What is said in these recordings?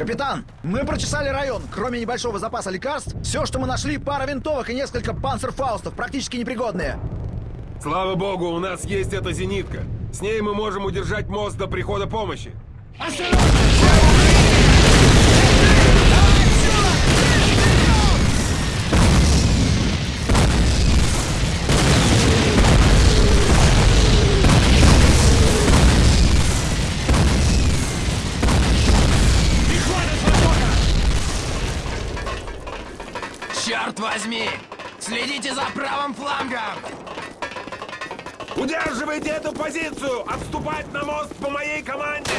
Капитан, мы прочесали район. Кроме небольшого запаса лекарств, все, что мы нашли, пара винтовок и несколько панцерфаустов, практически непригодные. Слава богу, у нас есть эта зенитка. С ней мы можем удержать мост до прихода помощи. Черт возьми! Следите за правым флангом! Удерживайте эту позицию! Отступать на мост по моей команде!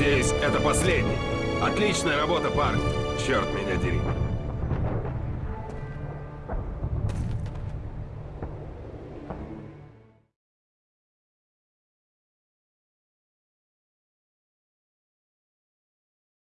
Надеюсь, это последний. Отличная работа, парни. Черт меня дери.